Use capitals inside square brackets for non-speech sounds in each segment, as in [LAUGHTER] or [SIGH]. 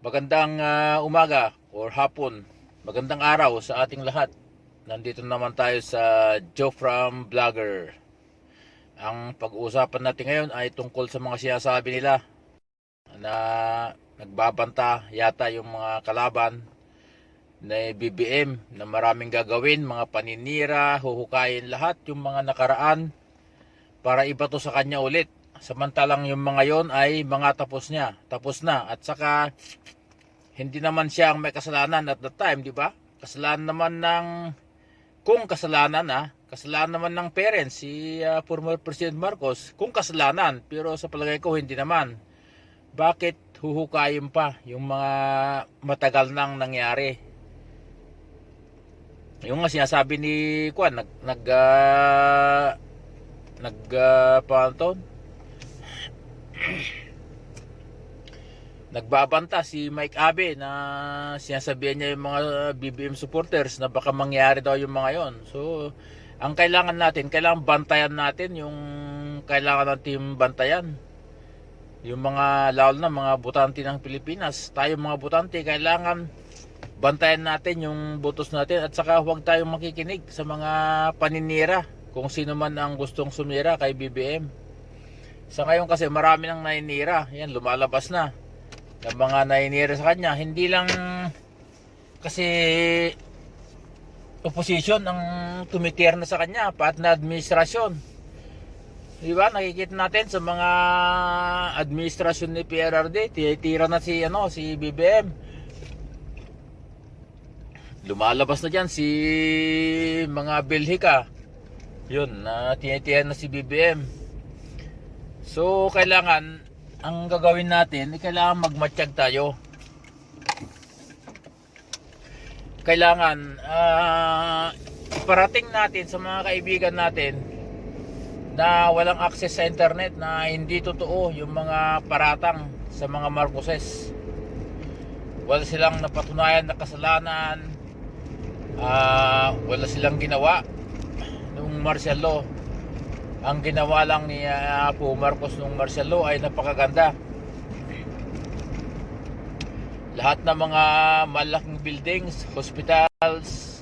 Magandang ah, umaga or hapon. Magandang araw sa ating lahat. Nandito naman tayo sa Joe from Vlogger. Ang pag-uusapan natin ngayon ay tungkol sa mga sinasabi nila na nagbabanta yata yung mga kalaban na BBM na maraming gagawin, mga paninira, huhukayin lahat yung mga nakaraan para ibato sa kanya ulit. Samantalang yung mga yon ay mga tapos niya, tapos na. At saka hindi naman siya ang may kasalanan at that time, di ba? Kasalanan naman ng kung kasalanan ah, kasalanan naman ng parents si ah, former President Marcos, kung kasalanan, pero sa palagay ko hindi naman. Bakit huhukayin pa yung mga matagal nang nangyari? Yung nga sinasabi ni Kwan, nag nag ah, nag uh? [CLEARS THROAT] nagbabanta si Mike Abe na sinasabihan niya yung mga BBM supporters na baka mangyari daw yung mga yon. So, ang kailangan natin, kailangan bantayan natin yung kailangan natin bantayan. Yung mga lalo na mga butante ng Pilipinas, tayo mga butante kailangan bantayan natin yung botos natin at saka huwag tayong makikinig sa mga paninira kung sino man ang gustong sumira kay BBM. Sa ngayon kasi marami nang naninira, yan lumalabas na ng mga nainira sa kanya. Hindi lang kasi opposition ang tumitir na sa kanya, pat na administrasyon. Di ba? Nakikita natin sa mga administrasyon ni PRRD, titira na si ano, si BBM. Lumalabas na diyan si mga Belhika. Yun, na tinitiyan na si BBM. So, kailangan ang gagawin natin, eh, kailangan magmatsyag tayo. Kailangan ah, iparating natin sa mga kaibigan natin na walang access sa internet na hindi totoo yung mga paratang sa mga Marcoses. Wala silang napatunayan na kasalanan, ah, wala silang ginawa nung martial law ang ginawa lang ni uh, Apo Marcos nung law ay napakaganda. Lahat ng mga malaking buildings, hospitals,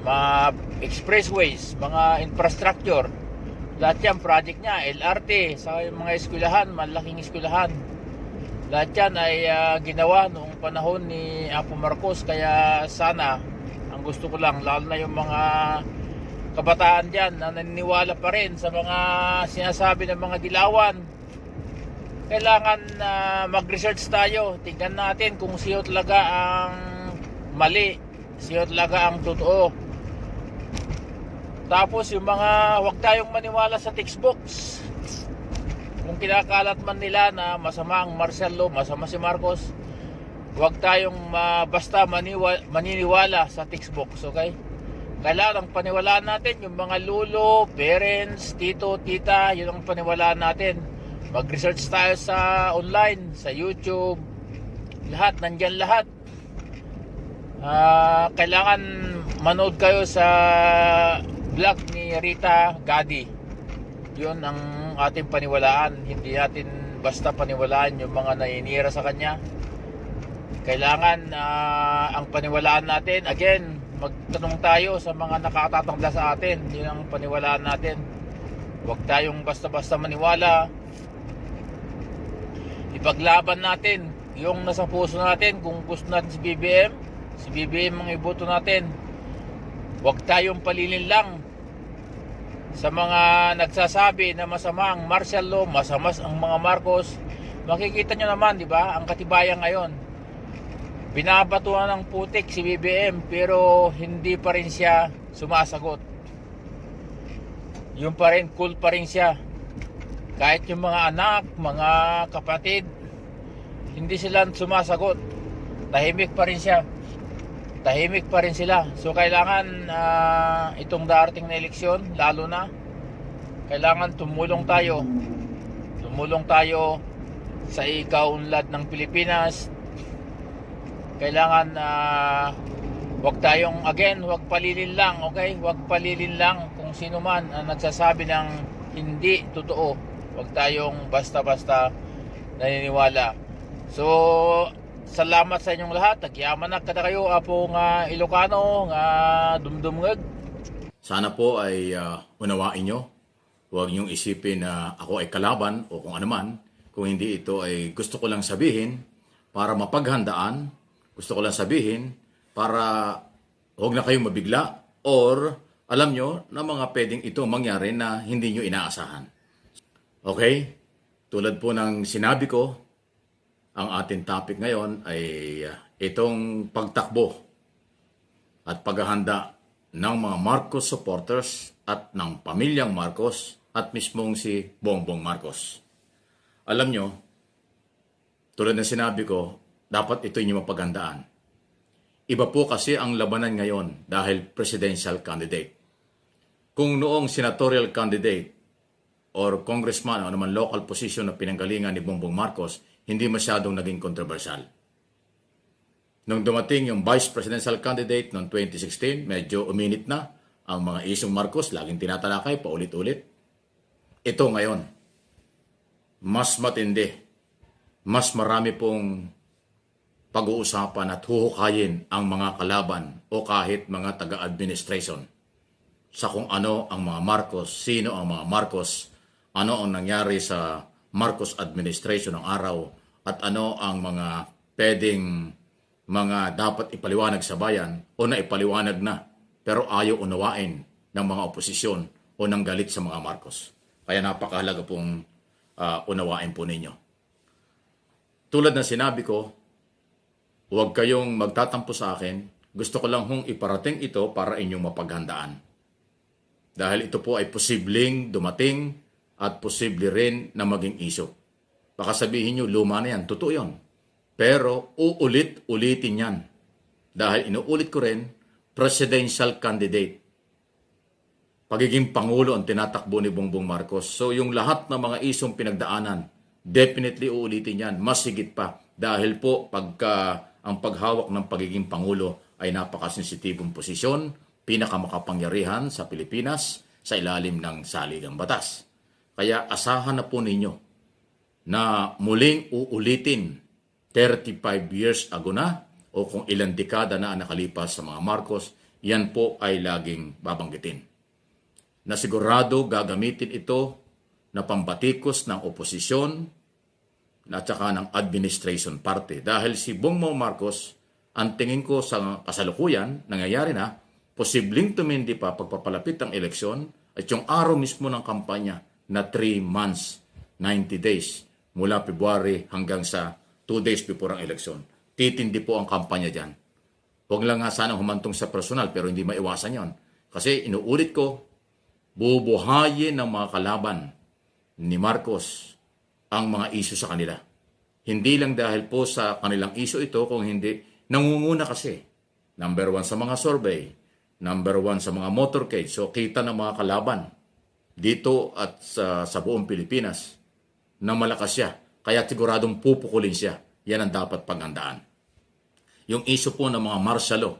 mga expressways, mga infrastructure, lahat yan project niya, LRT, sa mga eskwelahan, malaking eskwelahan. Lahat yan ay uh, ginawa noong panahon ni Apo Marcos kaya sana ang gusto ko lang lalo na yung mga kabataan dyan na naniniwala pa rin sa mga sinasabi ng mga dilawan. Kailangan uh, mag-research tayo. Tingnan natin kung siyo talaga ang mali siyo talaga ang totoo. Tapos yung mga huwag tayong maniwala sa textbooks. Kung kinakalat man nila na masama ang law masama si Marcos huwag tayong uh, basta maniwa, maniniwala sa textbooks okay kailangan ang paniwalaan natin yung mga lulo, parents, tito, tita, yun ang paniwalaan natin. Mag-research tayo sa online, sa YouTube, lahat, nandyan lahat. Uh, kailangan manood kayo sa vlog ni Rita Gadi. Yun ang ating paniwalaan. Hindi natin basta paniwalaan yung mga nainira sa kanya. Kailangan uh, ang paniwalaan natin, again, magtanong tayo sa mga nakatatanda sa atin. Yun ang paniwalaan natin. Huwag tayong basta-basta maniwala. Ipaglaban natin yung nasa puso natin. Kung gusto natin si BBM si BBM ang iboto natin. Huwag tayong palilin lang sa mga nagsasabi na masama ang martial law masama ang mga Marcos. Makikita nyo naman di ba ang katibayan ngayon binabatuhan ng putik si BBM pero hindi pa rin siya sumasagot. Yung pa rin cool pa rin siya. Kahit yung mga anak mga kapatid hindi sila sumasagot. Tahimik pa rin siya. Tahimik pa rin sila. So kailangan uh, itong darating na eleksyon lalo na kailangan tumulong tayo. Tumulong tayo sa ikaunlad ng Pilipinas kailangan na uh, wag tayong again wag palilin lang okay wag palilin lang kung sino man ang nagsasabi ng hindi totoo wag tayong basta-basta naniniwala So, salamat sa inyong lahat. Nagyaman na kada kayo apo nga Ilocano nga dumdumngag. Sana po ay ah, unawain nyo. Huwag niyong isipin na ako ay kalaban o kung ano man. Kung hindi ito ay gusto ko lang sabihin para mapaghandaan. Gusto ko lang sabihin para huwag na kayong mabigla or alam nyo na mga pwedeng ito mangyari na hindi nyo inaasahan. Okay? Tulad po ng sinabi ko, ang ating topic ngayon ay ah, itong pagtakbo at paghahanda ng mga Marcos supporters at ng pamilyang Marcos at mismong si Bongbong Marcos. Alam nyo, tulad ng sinabi ko, dapat ito inyong mapagandaan. Iba po kasi ang labanan ngayon dahil presidential candidate. Kung noong senatorial candidate or congressman o naman local position na pinanggalingan ni Bongbong Marcos, hindi masyadong naging kontrobersyal. Nung dumating yung vice presidential candidate noong 2016, medyo uminit na ang mga isyong Marcos, laging tinatalakay paulit-ulit. Ito ngayon, mas matindi, mas marami pong pag-uusapan at huhukayin ang mga kalaban o kahit mga taga-administration sa kung ano ang mga Marcos, sino ang mga Marcos, ano ang nangyari sa Marcos administration ng araw at ano ang mga pwedeng mga dapat ipaliwanag sa bayan o na ipaliwanag na pero ayaw unawain ng mga oposisyon o ng galit sa mga Marcos. Kaya napakahalaga pong ah, unawain po ninyo. Tulad ng sinabi ko, huwag kayong magtatampo sa akin. Gusto ko lang hong iparating ito para inyong mapaghandaan. Dahil ito po ay posibleng dumating at posible rin na maging iso. Baka sabihin nyo, luma na yan. Totoo yun. Pero uulit-ulitin yan. Dahil inuulit ko rin, presidential candidate. Pagiging Pangulo ang tinatakbo ni Bongbong Marcos. So yung lahat ng mga isong pinagdaanan, definitely uulitin yan. Mas higit pa. Dahil po pagka ang paghawak ng pagiging Pangulo ay napakasensitibong posisyon, pinakamakapangyarihan sa Pilipinas sa ilalim ng saligang batas. Kaya asahan na po ninyo na muling uulitin 35 years ago na o kung ilang dekada na nakalipas sa mga Marcos, yan po ay laging babanggitin. Na sigurado gagamitin ito na pambatikos ng oposisyon at saka ng administration party. Dahil si Bongbong Marcos, ang tingin ko sa kasalukuyan, nangyayari na, posibleng tumindi pa pagpapalapit ng eleksyon at yung araw mismo ng kampanya na 3 months, 90 days, mula February hanggang sa 2 days before ang eleksyon. Titindi po ang kampanya dyan. Huwag lang nga sana humantong sa personal pero hindi maiwasan yon. Kasi inuulit ko, bubuhayin ng mga kalaban ni Marcos ang mga isyu sa kanila. Hindi lang dahil po sa kanilang isyu ito, kung hindi, nangunguna kasi. Number one sa mga survey, number one sa mga motorcade. So kita ng mga kalaban dito at sa, sa buong Pilipinas na malakas siya. Kaya siguradong pupukulin siya. Yan ang dapat paghandaan. Yung issue po ng mga martial law,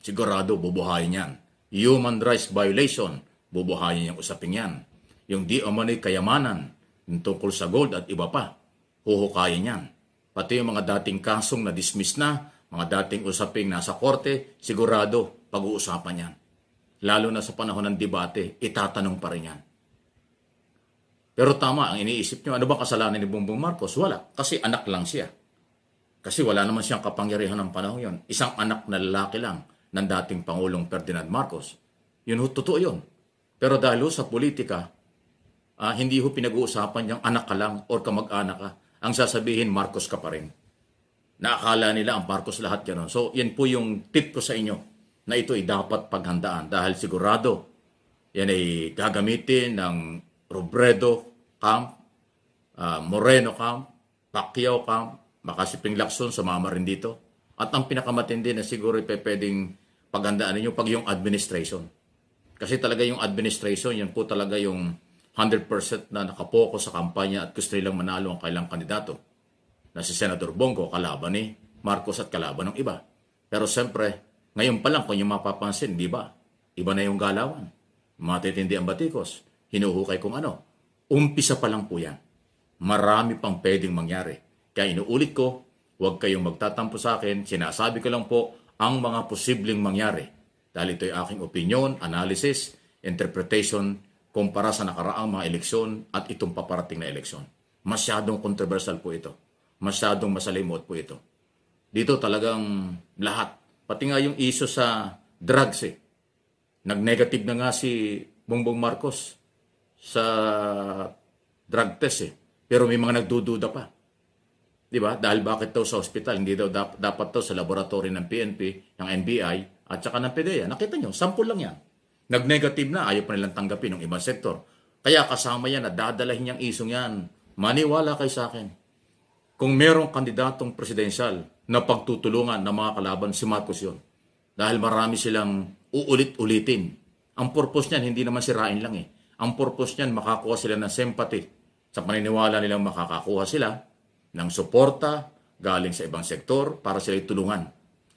sigurado bubuhayin yan. Human rights violation, bubuhayin yung usaping yan. Yung di umano'y kayamanan, yung tungkol sa gold at iba pa, huhukayin yan. Pati yung mga dating kasong na dismiss na, mga dating usaping nasa korte, sigurado pag-uusapan yan. Lalo na sa panahon ng debate, itatanong pa rin yan. Pero tama, ang iniisip nyo, ano ba kasalanan ni Bongbong Marcos? Wala, kasi anak lang siya. Kasi wala naman siyang kapangyarihan ng panahon yon. Isang anak na lalaki lang ng dating Pangulong Ferdinand Marcos. Yun ho, totoo yun. Pero dahil sa politika, ah, hindi ho pinag-uusapan yung anak ka lang or kamag-anak ka. Ang sasabihin, Marcos ka pa rin. Naakala nila ang Marcos lahat yan. So, yan po yung tip ko sa inyo na ito ay dapat paghandaan dahil sigurado yan ay gagamitin ng Robredo Camp, ah, Moreno Camp, Pacquiao Camp, Makasiping Lacson, sumama rin dito. At ang pinakamatindi na siguro ay pwedeng paghandaan ninyo pag yung administration. Kasi talaga yung administration, yan po talaga yung 100% na nakapokus sa kampanya at gusto nilang manalo ang kailang kandidato. Na si Senator Bongo, kalaban ni Marcos at kalaban ng iba. Pero siyempre, ngayon pa lang kung yung mapapansin, di ba? Iba na yung galawan. Matitindi ang batikos. Hinuhukay kung ano. Umpisa pa lang po yan. Marami pang pwedeng mangyari. Kaya inuulit ko, huwag kayong magtatampo sa akin. Sinasabi ko lang po ang mga posibleng mangyari. Dahil ito'y aking opinion, analysis, interpretation, kumpara sa nakaraang mga eleksyon at itong paparating na eleksyon. Masyadong controversial po ito. Masyadong masalimot po ito. Dito talagang lahat. Pati nga yung iso sa drugs eh. Nag-negative na nga si Bongbong Marcos sa drug test eh. Pero may mga nagdududa pa. Di ba? Dahil bakit daw sa hospital, hindi daw dap- dapat daw sa laboratory ng PNP, ng NBI, at saka ng PDEA. Nakita nyo, sample lang yan. Nag-negative na, ayaw pa nilang tanggapin ng ibang sektor. Kaya kasama yan at dadalahin niyang isong yan. Maniwala kay sa akin. Kung merong kandidatong presidensyal na pagtutulungan ng mga kalaban, si Marcos yun. Dahil marami silang uulit-ulitin. Ang purpose niyan, hindi naman sirain lang eh. Ang purpose niyan, makakuha sila ng sympathy. Sa paniniwala nilang makakakuha sila ng suporta galing sa ibang sektor para sila tulungan.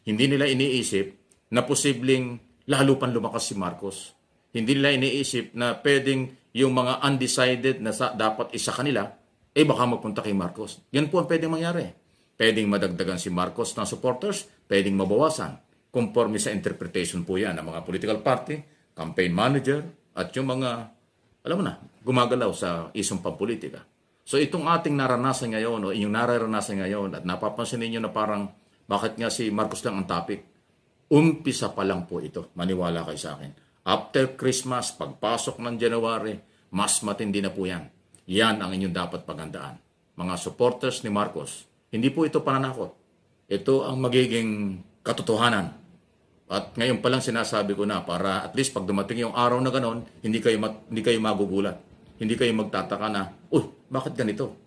Hindi nila iniisip na posibleng lalo pang lumakas si Marcos. Hindi nila iniisip na pwedeng yung mga undecided na sa, dapat isa kanila, eh baka magpunta kay Marcos. Yan po ang pwedeng mangyari. Pwedeng madagdagan si Marcos ng supporters, pwedeng mabawasan. Conforme sa interpretation po yan ng mga political party, campaign manager, at yung mga, alam mo na, gumagalaw sa isang pampolitika. So itong ating naranasan ngayon, o inyong nararanasan ngayon, at napapansin ninyo na parang, bakit nga si Marcos lang ang topic? Umpisa pa lang po ito, maniwala kayo sa akin. After Christmas, pagpasok ng January, mas matindi na po yan. Yan ang inyong dapat pagandaan. Mga supporters ni Marcos, hindi po ito pananakot. Ito ang magiging katotohanan. At ngayon pa lang sinasabi ko na para at least pag dumating yung araw na ganon, hindi kayo, hindi kayo magugulat. Hindi kayo magtataka na, uy, bakit ganito?